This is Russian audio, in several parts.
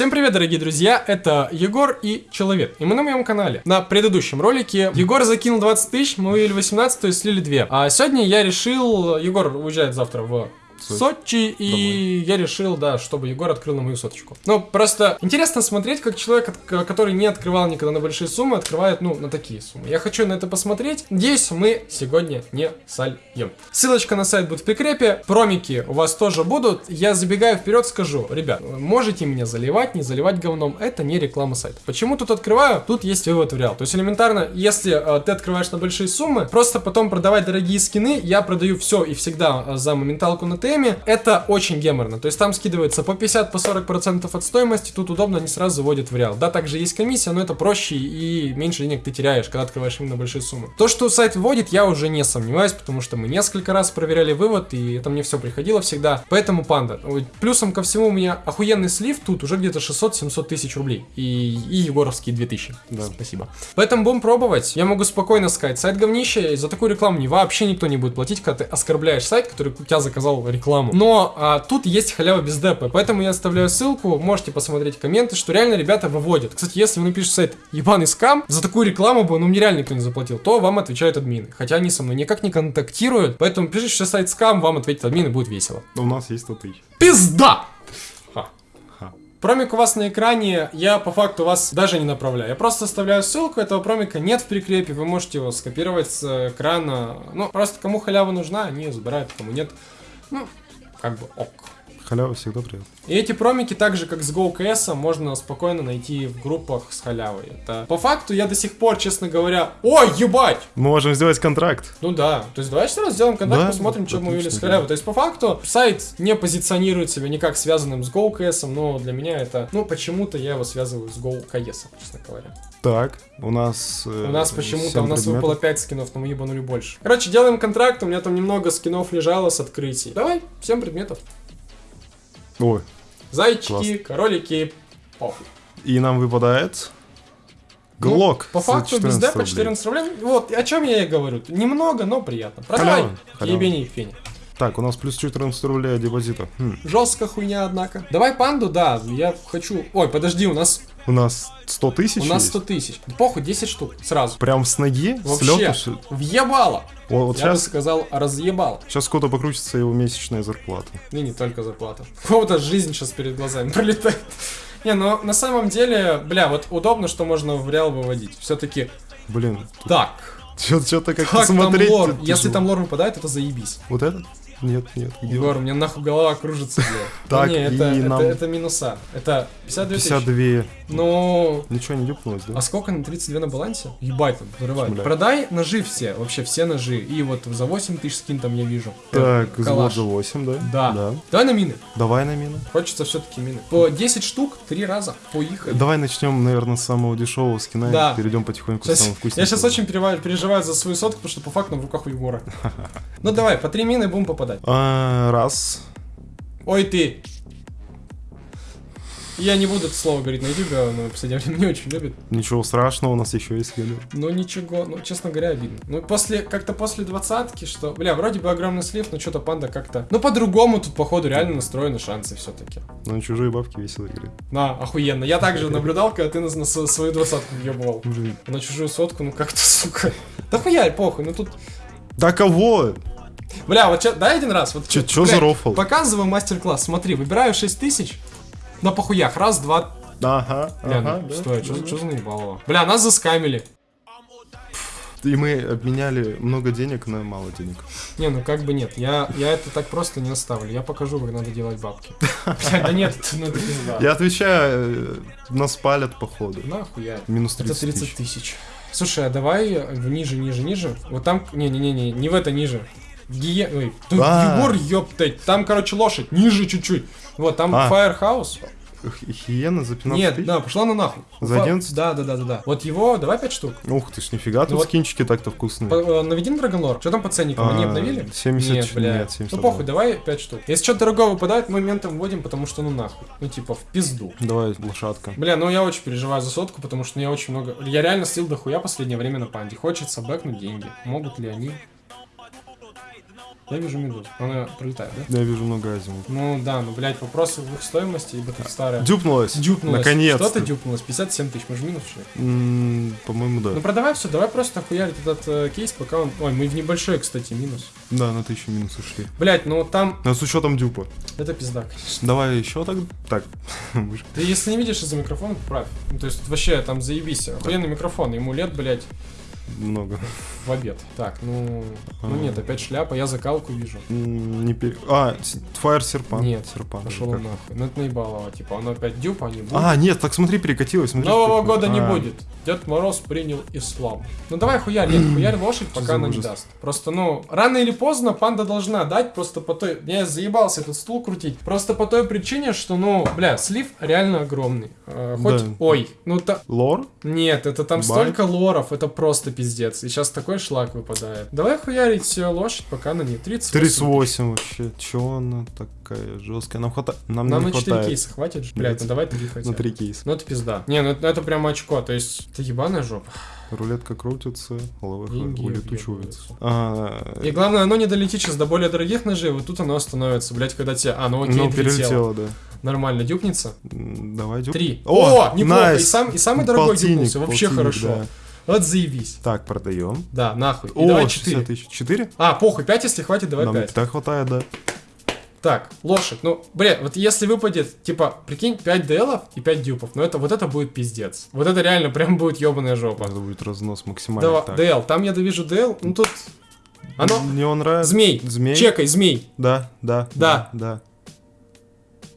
Всем привет, дорогие друзья, это Егор и Человек, и мы на моем канале. На предыдущем ролике Егор закинул 20 тысяч, мы вывели 18, то есть слили 2. А сегодня я решил, Егор уезжает завтра в Сочи, и я решил, да, чтобы Егор открыл на мою соточку. Ну, просто интересно смотреть, как человек, от- который не открывал никогда на большие суммы, открывает, ну, на такие суммы. Я хочу на это посмотреть. Надеюсь, мы сегодня не сольем. Ссылочка на сайт будет в прикрепе, промики у вас тоже будут. Я забегаю вперед, скажу, ребят, можете меня заливать, не заливать говном, это не реклама сайта. Почему тут открываю? Тут есть вывод в реал. То есть элементарно, если э, ты открываешь на большие суммы, просто потом продавать дорогие скины, я продаю все и всегда э, за моменталку на теме, это очень геморно. То есть там скидывается по 50, по 40 процентов от стоимости, тут удобно, они сразу заводят в реал. Да, также есть комиссия, но это проще и меньше денег ты теряешь, когда открываешь именно большие суммы. То, что сайт вводит, я уже не сомневаюсь, потому что мы несколько раз проверяли вывод, и это мне все приходило всегда. Поэтому панда. Плюсом ко всему у меня охуенный слив тут уже где-то 600-700 тысяч рублей. И, и егоровские 2000. Да. Спасибо. Поэтому будем пробовать. Я могу спокойно сказать, сайт говнище, и за такую рекламу не вообще никто не будет платить, когда ты оскорбляешь сайт, который у тебя заказал рекламу. Но а, тут есть халява без депа, поэтому я оставляю ссылку, можете посмотреть комменты, что реально ребята выводят. Кстати, если вы напишете сайт ебаный скам, за такую рекламу бы, ну мне реально никто не заплатил, то вам отвечают админы. Хотя они со мной никак не контактируют, поэтому пишите, что сайт скам, вам ответит админы, будет весело. У нас есть 100 тысяч. Пизда! Промик у вас на экране, я по факту вас даже не направляю. Я просто оставляю ссылку, этого промика нет в прикрепе, вы можете его скопировать с экрана. Ну, просто кому халява нужна, они ее забирают, кому нет. Ну, как бы ок. Халява всегда приятно. И эти промики, так же как с GoKS, можно спокойно найти в группах с халявой. Это по факту я до сих пор, честно говоря, ой, ебать! Мы можем сделать контракт. Ну да, то есть давайте сразу сделаем контакт, Да, посмотрим, что мы увидели с да. халявой. То есть по факту сайт не позиционирует себя никак связанным с GoKS, но для меня это, ну почему-то я его связываю с GoKS, честно говоря. Так, у нас... э, У нас почему-то, у нас предметов. выпало 5 скинов, но мы ебанули больше. Короче, делаем контракт, у меня там немного скинов лежало с открытий. Давай, 7 предметов. Ой, Зайчики, Класс. кролики, похуй. и нам выпадает... Ну, Глок. по за факту без 14 депа рублей. 14 рублей. Вот, о чем я и говорю. Немного, но приятно. Продавай. Ебени фени. Так, у нас плюс 14 рублей депозита. Хм, Жестко хуйня, однако. Давай панду, да, я хочу... Ой, подожди, у нас, У нас 100 тысяч у нас есть? 100 тысяч. Похуй, 10 штук, сразу. Прям с ноги? с Вообще, ли? въебало. О, вот я бы сейчас, сказал, разъебало. сейчас кто-то покрутится его месячная зарплата. И не только зарплата. У кого-то жизнь сейчас перед глазами пролетает. Не, ну на самом деле, бля, вот удобно, что можно в реал выводить. Все-таки Блин, так. что-то как Как там смотреть. лор? Если там лор выпадает, это заебись. Вот этот? Нет, нет, где? Егор, у меня нахуй голова кружится. Так, Не, это, и это, нам- это минуса. Это 52 тысячи. 52. Ну, Ничего не дюпнулось, да? а сколько на 32 на балансе? Ебать, там, вырывает. Бля. Продай ножи все, вообще все ножи. И вот за 8 тысяч скин там я вижу. Так, калаш. за 8, да? Да. Да. Давай на мины. Давай на мины. Хочется все-таки мины. По 10 штук, 3 раза. Поехали. Давай начнем, наверное, с самого дешевого скина Да. и перейдем потихоньку к самому вкусному. я сейчас очень переживаю, переживаю за свою сотку, потому что по факту в руках у Егора. Ну давай, по 3 мины будем попадать. А, раз. Ой ты. Я не буду это слово говорить на YouTube, но в последнее время не очень любит. Ничего страшного, у нас еще есть скины. Ну ничего, ну честно говоря, обидно. Ну после, как-то после двадцатки, что, бля, вроде бы огромный слив, но что-то панда как-то... Ну по-другому тут, походу, реально настроены шансы все-таки. Но на чужие бабки весело играть. На, охуенно. Я также наблюдал, когда ты на, на свою двадцатку въебывал. На чужую сотку, ну как-то, сука. Да хуя, похуй, ну тут... Да кого? Бля, вот чё, дай один раз. Вот, Чё- чё за рофл? Показываю мастер-класс. Смотри, выбираю 6 тысяч. На похуях. Раз, два, Ага, Бля, ага, ну да, что, что, да, что за наебалово? Бля, нас заскамили. И мы обменяли много денег на мало денег. Не, ну как бы нет. Я, я это так просто не оставлю. Я покажу, как надо делать бабки. Да нет, ну это пизда. Я отвечаю, э, нас палят походу. Нахуй я. Минус Это 30 30 тысяч. Слушай, а давай ниже, ниже, ниже. Вот там, не-не-не, не в это ниже. Гие... Ой, тут А. Егор, ёптать. Там, короче, лошадь. Ниже чуть-чуть. Вот, там А. Firehouse. Хиена за 15 Нет, тысяч? да, пошла на нахуй. За Фа- 11? Да, да, да, да, да. Вот его, давай 5 штук. Ух ты ж, нифига, тут вот- скинчики так-то вкусные. По- э, Наведи на Драгонлор. Что там по ценникам? Они А, обновили? 70, Нет, бля. нет, 70 ну похуй, давай 5 штук. Если что-то дорогого выпадает, мы моментом вводим, потому что ну нахуй. Ну типа в пизду. Давай, лошадка. Бля, ну я очень переживаю за сотку, потому что ну, я очень много... Я реально слил дохуя последнее время на панде. Хочется бэкнуть деньги. Могут ли они? Я вижу медузу. Она пролетает, да? Я вижу много азимов. Ну да, ну, блядь, вопросы в их стоимости, ибо тут старая. Дюпнулась. Дюпнулась. Наконец-то. Что-то дюпнулось. 57 тысяч, мы же минус шли. По-моему, да. Ну продавай все, давай просто хуярить этот э, кейс, пока он... Ой, мы в небольшой, кстати, минус. Да, на тысячу минус ушли. Блять, ну там... Но с учетом дюпа. Это пизда, конечно. Давай еще так. Так. Ты если не видишь из-за микрофона, поправь. Ну, то есть вообще там заебись. Охуенный микрофон, ему лет, блять, Много. в обед. Так, ну... Ну А. нет, опять шляпа, я закалку вижу. Не пере... А, Fire Серпан. Нет, Серпан. Пошел как? нахуй. Ну это наебалово, типа, оно опять дюпа, а не будет. А, нет, так смотри, перекатилось. Смотри, Нового года не А, будет. Дед Мороз принял ислам. Ну давай хуярь, нет, хуярь лошадь, пока она не даст. Просто, ну, рано или поздно панда должна дать, просто по той... Я заебался этот стул крутить. Просто по той причине, что, ну, бля, слив реально огромный. Э, хоть... Ой, ну та... Лор? Нет, это там столько лоров, это просто пиздец. И сейчас такой шлак выпадает. Давай хуярить лошадь, пока она не 30. 38 вообще. Чё она такая жесткая? Нам хватает. Нам, Нам не на 4 хватает. кейса хватит же? Блядь, ну давай 3 хотя На бы. 3 кейса. Ну это пизда. Не, ну это, это прям очко, то есть это ебаная жопа. Рулетка крутится, лаваха улетучивается. А, И главное, оно не долетит сейчас до более дорогих ножей, вот тут оно остановится, блядь, когда тебе... А, ну окей, ну, перелетело, да. Нормально, дюпнется. Давай, дюк. Три. О, О, неплохо. найс. И, сам, и самый дорогой Полтинник, дюпнулся, вообще полтинник, хорошо. да. Вот заебись. Так, продаем. Да, нахуй. И О, давай 60 4. тысяч. 4? А, похуй, 5, если хватит, давай Нам 5. так хватает, да. Так, лошадь. Ну, блядь, вот если выпадет, типа, прикинь, 5 ДЛов и 5 дюпов, ну это вот это будет пиздец. Вот это реально прям будет ебаная жопа. Это будет разнос максимальный. Давай, Так. ДЛ, там я довижу ДЛ, ну тут... Оно... Мне он нравится. Змей. Змей. Чекай, змей. Да, да. Да. Да.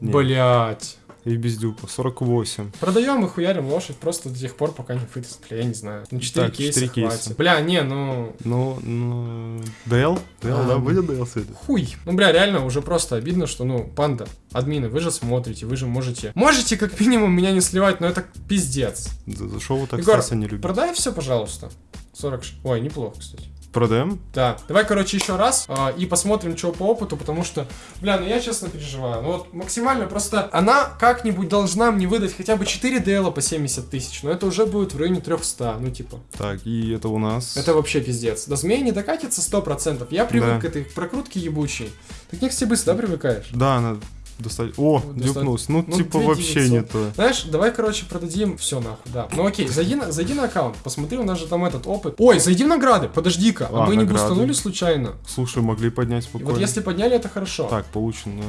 Нет. Блять. И без дюпа. 48. Продаем и хуярим лошадь просто до тех пор, пока не. Бля, я не знаю. Ну, 4 Так, кейса четыре хватит. кейса. Бля, не, ну... Ну, ну... ДЛ? ДЛ, А, да? ну. Будет ДЛ сегодня? Хуй. Ну, бля, реально уже просто обидно, что, ну, панда, админы, вы же смотрите, вы же можете... Можете, как минимум, меня не сливать, но это пиздец. За, за шоу так Егор, Стаса не любит. Продай все, пожалуйста. 40... ш- Ой, неплохо, кстати. Продаем? Да, давай, короче, еще раз а, и посмотрим, что по опыту, потому что, бля, ну я честно переживаю. Ну вот максимально просто она как-нибудь должна мне выдать хотя бы 4 DL по 70 тысяч, но это уже будет в районе 300, ну типа. Так, и это у нас... Это вообще пиздец. До змеи не докатится 100%. Я привык Да. к этой прокрутке ебучей. Ты к них все быстро, да, привыкаешь? Да, она достать... О, Вот. Ну, Ну, типа, 2900. вообще не то. Знаешь, давай, короче, продадим все нахуй, да. Ну окей, зайди на, зайди на аккаунт, посмотри, у нас же там этот опыт. Ой, зайди в награды, подожди-ка, а, А, мы не награды. бустанули случайно? Слушай, могли поднять И спокойно. вот если подняли, это хорошо. Так, получено...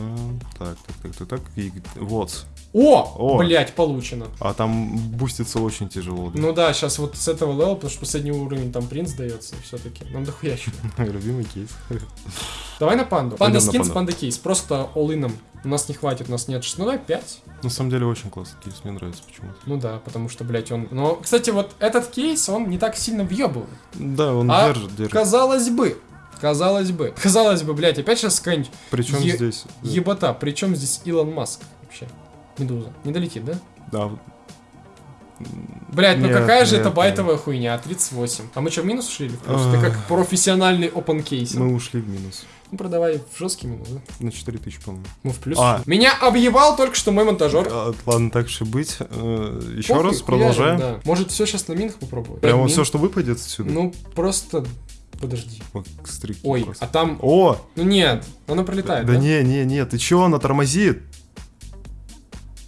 Так, так, так, так, так. И... Вот. О, О. блять, получено. А там буститься очень тяжело. да. Ну да, сейчас вот с этого левела, потому что последний уровень там принц дается все-таки. Нам дохуя чего. Любимый кейс. Давай на панду. Panda Skins, панда кейс. Просто all У нас не хватит, у нас нет. шесть- Ну давай 5. На самом деле очень классный кейс, мне нравится почему-то. Ну да, потому что, блядь, он... Но, кстати, вот этот кейс, он не так сильно въебывает. Да, он А держит, держит. Казалось бы. Казалось бы. Казалось бы, блядь, опять сейчас какая-нибудь Причем е- здесь... да. ебота. Причем здесь Илон Маск вообще? Медуза. Не долетит, да? Да, Блять, ну Нет, какая же нет, это нет. байтовая хуйня, 38. А мы что, в минус ушли или в плюс? А. Ты как профессиональный open кейс. мы ушли в минус. Ну продавай в жесткий минус, да? На 4000, по-моему. Мы в плюс. А. Меня объебал только что мой монтажер. А, ладно, так же быть. Э, Еще Похуй, раз хуярим, продолжаем. да. Может все сейчас на минах попробовать? Прямо Мин? все, что выпадет отсюда. Ну просто подожди. Вот, стрики Ой, просто. а там... О! Ну нет, оно пролетает, Да да? не, не, не, ты чё, она тормозит?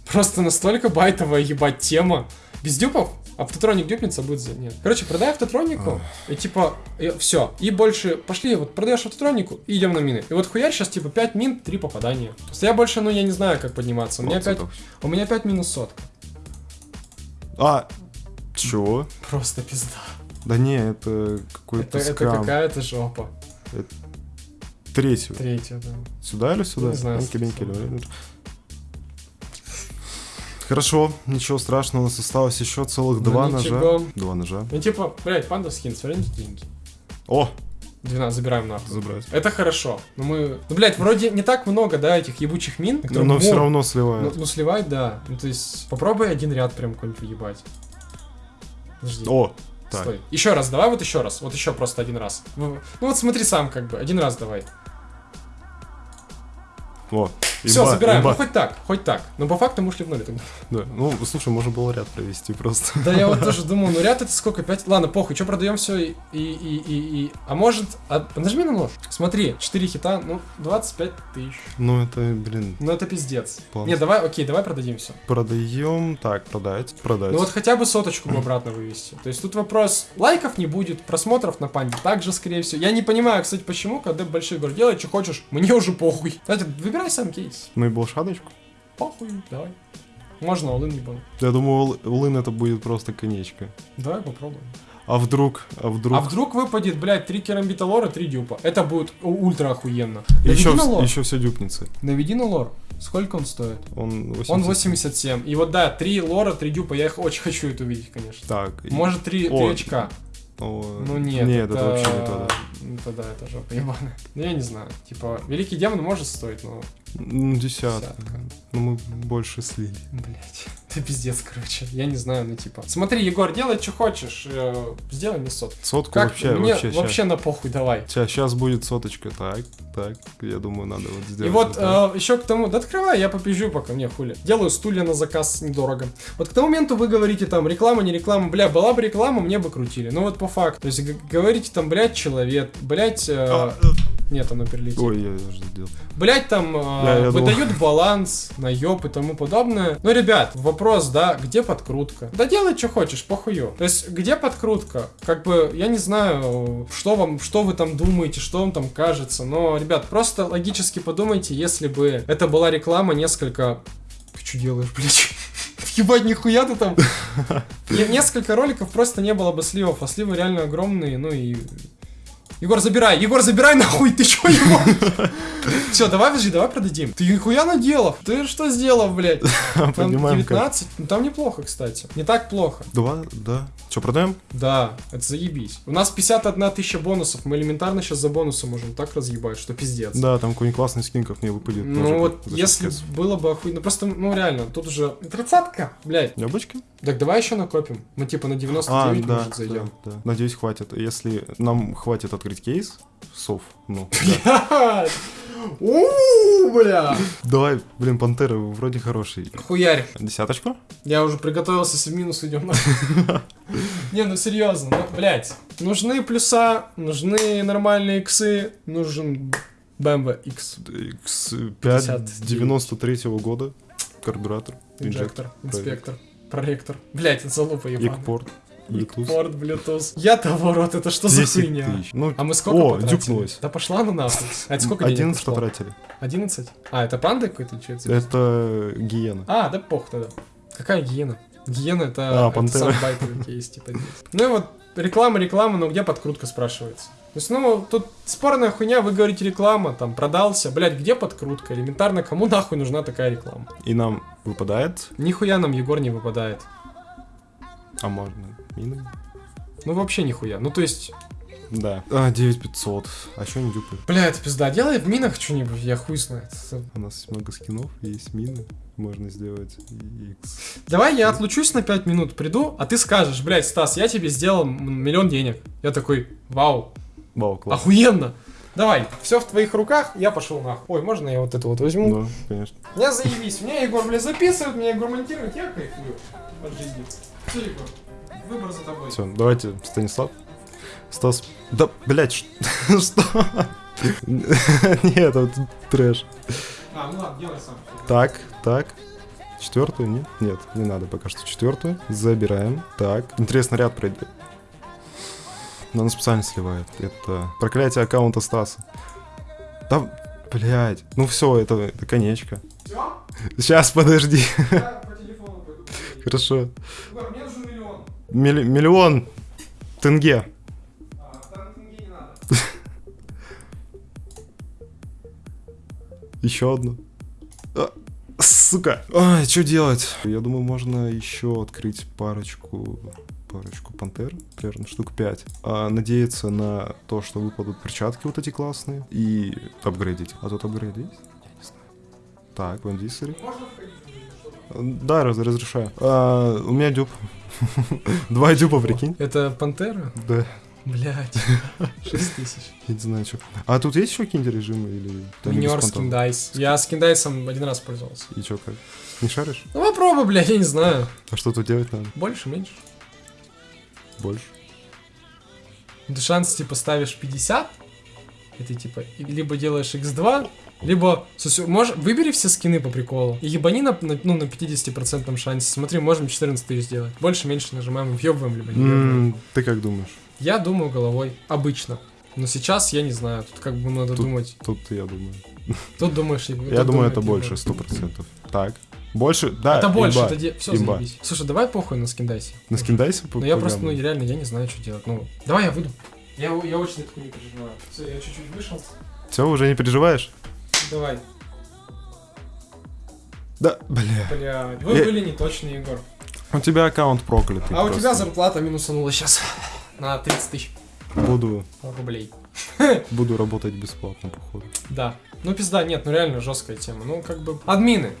Просто настолько байтовая ебать тема. Без дюпов? Автотроник дюпнется, будет за... Нет. Короче, продай автотронику, и типа, все. И больше, пошли, вот продаешь автотронику, и идем на мины. И вот хуярь сейчас, типа, 5 мин, 3 попадания. То есть я больше, ну, я не знаю, как подниматься. У меня 5, Процентов. у меня 5 минус сотка. А, чё? Просто пизда. Да не, это какой-то Это, это какая-то жопа. Третью. Третья, да. Сюда или сюда? Не знаю, сюда. леньки. Хорошо, ничего страшного, у нас осталось еще целых Ну, два ничего. ножа. Два ножа. Ну, типа, блядь, панда скин, смотри, деньги. О, 12 забираем нахуй. забрать. Это хорошо. Но мы... Ну, блядь, вроде не так много, да, этих ебучих мин. Но, но все равно Ну, сливает. ну, сливать, да. Ну, то есть, попробуй один ряд прям какой-нибудь въебать. Подожди. О, так. Стой. Еще раз, давай вот еще раз. Вот еще просто один раз. Ну ну вот смотри сам как бы. Один раз давай. О, Все, Имба, забираем. имба. Ну хоть так, хоть так. Но по факту мы ушли в ноль тогда. Да. Ну, слушай, можно было ряд провести просто. Да я вот тоже думал, ну ряд это сколько? 5? Ладно, похуй, что продаем все и, и, и, и, и- А может... а- нажми на нож. Смотри, 4 хита, ну, 25 тысяч. Ну, это, блин, Ну это пиздец. План. Не, давай, окей, давай продадим все. продаем. Так, продать, продать. Ну вот хотя бы соточку бы обратно вывести. То есть тут вопрос, лайков не будет, просмотров на панде также, скорее всего. Я не понимаю, кстати, почему, когда большой город делает, что хочешь, мне уже похуй. Кстати, выбирай сам кейс. Ну и болшадочку. Похуй, давай. Можно не было. Я думаю, Лын это будет просто конечка. Давай попробуем. А вдруг, а вдруг... А вдруг выпадет, блядь, три керамбита лора, три дюпа. Это будет ультра охуенно. еще, Наведи на лор. еще все дюпнется. Наведи на лор. Сколько он стоит? Он 80. Он 87. И вот да, три лора, три дюпа. Я их очень хочу это увидеть, конечно. Так. и- Может, три, О, три очка. О, Ну нет, Нет, это... вообще не то, да. Это да, это жопа ебаная. Ну я не знаю. Типа, Великий Демон может стоить, но... Ну, десятка. Десятка. Ну, мы больше слили. Блять. Ты пиздец, короче. Я не знаю, ну типа... Смотри, Егор, делай, что хочешь. э, Сделай мне сот. Сотку Как? вообще, мне вообще, вообще на похуй, давай. Сейчас, будет соточка. Так, так. Я думаю, надо вот сделать. И вот так. еще к тому, да открывай, я попизжу пока, мне хули. Делаю стулья на заказ недорого. Вот к тому моменту вы говорите там, реклама, не реклама, бля, была бы реклама, мне бы крутили. Ну вот по факту. То есть говорите там, блядь, человек, блядь, э, А, нет, оно перелетит. Ой, я уже сделал. Блять, там э, Да, я думал. выдают баланс на ёб и тому подобное. Ну, ребят, вопрос, да, где подкрутка? Да делай, что хочешь, похую. То есть, где подкрутка? Как бы, я не знаю, что вам, что вы там думаете, что вам там кажется, но, ребят, просто логически подумайте, если бы это была реклама несколько... Ты что делаешь, блядь? Ебать, нихуя ты там. Не- Несколько роликов просто не было бы сливов, а сливы реально огромные, ну и... Егор, забирай! Егор, забирай нахуй! Ты чё, Егор? Все, давай, подожди, давай продадим. Ты нихуя наделал? Ты что сделал, блядь? Там Поднимаем как. 19? Ну там неплохо, кстати. Не так плохо. Два, да. Че, продаем? Да, это заебись. У нас 51 тысяча бонусов. Мы элементарно сейчас за бонусы можем так разъебать, что пиздец. Да, там какой-нибудь классный скин как мне выпадет. Ну вот, если 60. было бы охуенно. Просто, ну реально, тут уже тридцатка, блядь. Яблочки? Так давай еще накопим. Мы типа на 99 А, да, может зайдем. да, да. Надеюсь, хватит. Если нам хватит открыть кейс, сов, ну! У, бля! Давай, блин, пантера вроде хороший. Хуярь. Десяточку? Я уже приготовился, в минус идем. Не, ну серьезно, ну, блядь. Нужны плюса, нужны нормальные иксы, нужен BMW X. X5 59. 93 года. Карбюратор. Инжектор, инспектор, проректор. Блядь, это залупа ебаная. Экпорт. Bluetooth. Порт, Bluetooth. Я-то ворот, это что за 10 хуйня? тысяч. Ну, А мы сколько О, потратили? дюкнулось. Да пошла ну нахуй. А это сколько денег 11 пошло? потратили. 11? А, это панда какой-то? или это? Это гиена. А, да пох тогда. Какая гиена? Гиена это, А, это байтовый кейс, типа. Ну и вот реклама, реклама, но где подкрутка спрашивается? То есть, ну, тут спорная хуйня, вы говорите реклама, там, продался, блядь, где подкрутка? Элементарно, кому нахуй нужна такая реклама? И нам выпадает, Нихуя нам Егор не выпадает. а можно мины? Ну, вообще нихуя. Ну, то есть, Да. А, 9500. А что не дюпы? бля, это пизда, делай в минах что-нибудь, я хуй знает. У нас есть много скинов, есть мины. Можно сделать X. Давай я отлучусь на 5 минут, приду, а ты скажешь, блядь, Стас, я тебе сделал миллион денег. Я такой, вау, Вау, класс. охуенно. Давай, все в твоих руках, я пошел нахуй. Ой, можно я вот это вот возьму? Да, конечно. Я заебись. Меня Егор, блядь, записывает, меня Егор монтирует, я кайфую от жизни. Все, Егор, выбор за тобой. Все, давайте, Станислав. Стас. Да, блять, что? Нет, это трэш. А, ну ладно, делай сам. Так, так. Четвертую, нет? Нет, не надо пока что четвертую. Забираем. Так. Интересно, ряд пройдет. Она специально сливает. Это проклятие аккаунта Стаса. Да, блядь. Ну все, это, это конечка. Все? Сейчас, подожди. Я по телефону пойду. Хорошо. Егор, мне нужен миллион. Милли- миллион тенге. А, тенге не надо. Еще одну. А, сука. Ай, что делать? Я думаю, можно еще открыть парочку парочку пантер, примерно штук 5. А, надеяться на то, что выпадут перчатки вот эти классные. И апгрейдить. А тут апгрейд есть? Не знаю. Так, вандисери. Да, раз- разрешаю. А, у меня дюб. Два дюба, прикинь. Это пантера? Да. Блять, 6 тысяч. Я не знаю, что. А тут есть еще какие-нибудь режимы или... Минер скиндайс. Я скиндайсом один раз пользовался. И что, как? Не шаришь? Ну попробуй, блядь, я не знаю. А что тут делать надо? Больше, меньше. Больше? Ты шанс, типа, ставишь 50, и ты, типа, либо делаешь x2, либо, слушай, можешь, выбери все скины по приколу, и ебани на, на- ну, на 50% шансе. Смотри, можем 14 тысяч сделать. Больше, меньше нажимаем, въебываем, либо не въебываем. М, Ты как думаешь? Я думаю головой, обычно. Но сейчас я не знаю, тут как бы надо Тут- думать. Тут я думаю. Тут думаешь... Я тут думаю, думает это Егор. больше, сто процентов. Так. Больше? Да, Это больше, имба. это де... все, Имба. заебись. Слушай, давай похуй на скиндайсе. На скиндайсе Ну я просто, ну реально, я не знаю, что делать. Ну, давай я выйду. Я, я очень такую не переживаю. Все, я чуть-чуть вышел. Все, уже не переживаешь? Давай. Да, бля. Бля, вы Я- были не Егор. У тебя аккаунт проклятый. А у просто. тебя зарплата минусанула сейчас на 30 тысяч Буду, рублей. буду работать бесплатно, походу. Да. Ну пизда, нет, ну реально жесткая тема. Ну как бы... Админы.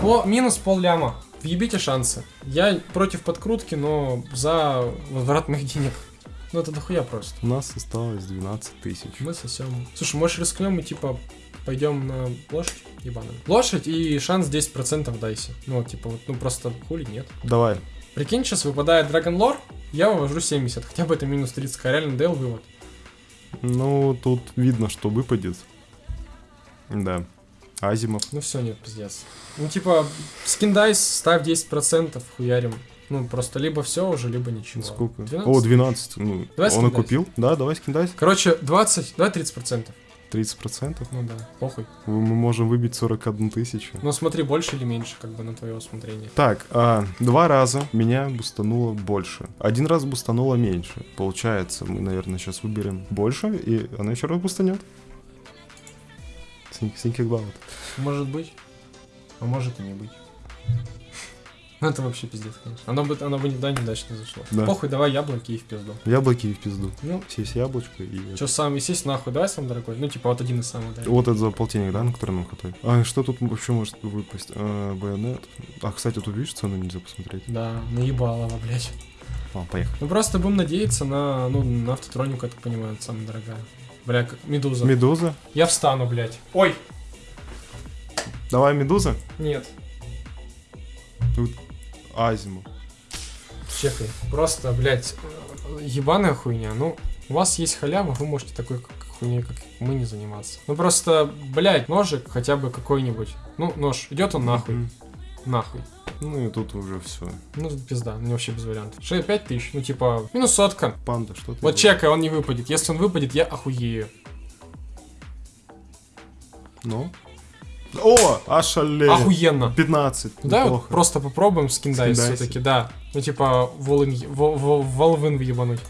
По минус пол ляма. Въебите шансы. Я против подкрутки, но за возврат моих денег. Ну это дохуя просто. У нас осталось 12 тысяч. Мы сосем. Слушай, может рискнем и типа пойдем на лошадь ебаную. Лошадь и шанс 10% дайсе. Ну типа вот, ну просто хули нет. Давай. Прикинь, сейчас выпадает Dragon Lore, я вывожу 70, хотя бы это минус 30, а реально дел вывод. Ну, тут видно, что выпадет. Да. Азимов. Ну все, нет, пиздец. Ну типа, Skin Dice, ставь 10%, хуярим. Ну просто либо все уже, либо ничего. Сколько? 12? О, 12. Ну, Давай он и купил. Да, давай Skin Dice. Короче, 20, давай 30%. 30%. Ну да, похуй. Мы можем выбить 41 тысячу. Но смотри, больше или меньше, как бы на твое усмотрение. Так, а, два раза меня бустануло больше. Один раз бустануло меньше. Получается, мы, наверное, сейчас выберем больше, и она еще раз бустанет. Think, think about. Может быть, а может и не быть. Ну это вообще пиздец, конечно. Оно бы, оно бы никуда неудачно зашло. Да. Похуй, давай яблоки и в пизду. Яблоки и в пизду. Ну, Сесть яблочко и... что сам висись нахуй, давай сам дорогой. Ну, типа, вот один из самых дорогих. Вот это за полтинник, да, на который нам хватает? А что тут вообще может выпасть? А, байонет. А, кстати, тут видишь, цену нельзя посмотреть. Да, наебалово, блядь. А, поехали. Ну просто будем надеяться на, ну, на автотронику, я так понимаю, это самая дорогая. Бля, как медуза. Медуза. Я встану, блядь. Ой! Давай медуза. Нет, Азиму. чекай. Просто, блядь, ебаная хуйня. Ну, у вас есть халява, вы можете такой хуйней, как мы, не заниматься. Ну просто, блядь, ножик хотя бы какой-нибудь. Ну, нож, идет он нахуй. Мгм. Нахуй. Ну и тут уже все. Ну, пизда, ну вообще без вариантов. 5 тысяч, ну типа, минус сотка. Панда, что ты? Вот делаешь? чекай, он не выпадет. Если он выпадет, я охуею. Ну? О, ошалеть. Охуенно. 15. Ну, Давай вот просто попробуем скиндайс все-таки, да. Ну, типа, волын, во- во- волвын въебануть.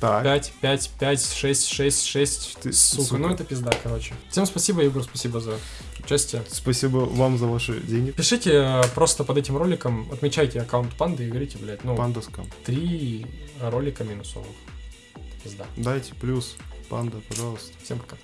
Так. 5, 5, 5, 6, 6, 6. Ты, сука, сука. ну это пизда, короче. Всем спасибо, Егор, спасибо за участие. Спасибо вам за ваши деньги. Пишите э, просто под этим роликом, отмечайте аккаунт панды и говорите, блядь, ну, Пандаскам. три ролика минусовых. Пизда. Дайте плюс. Панда, пожалуйста. Всем пока.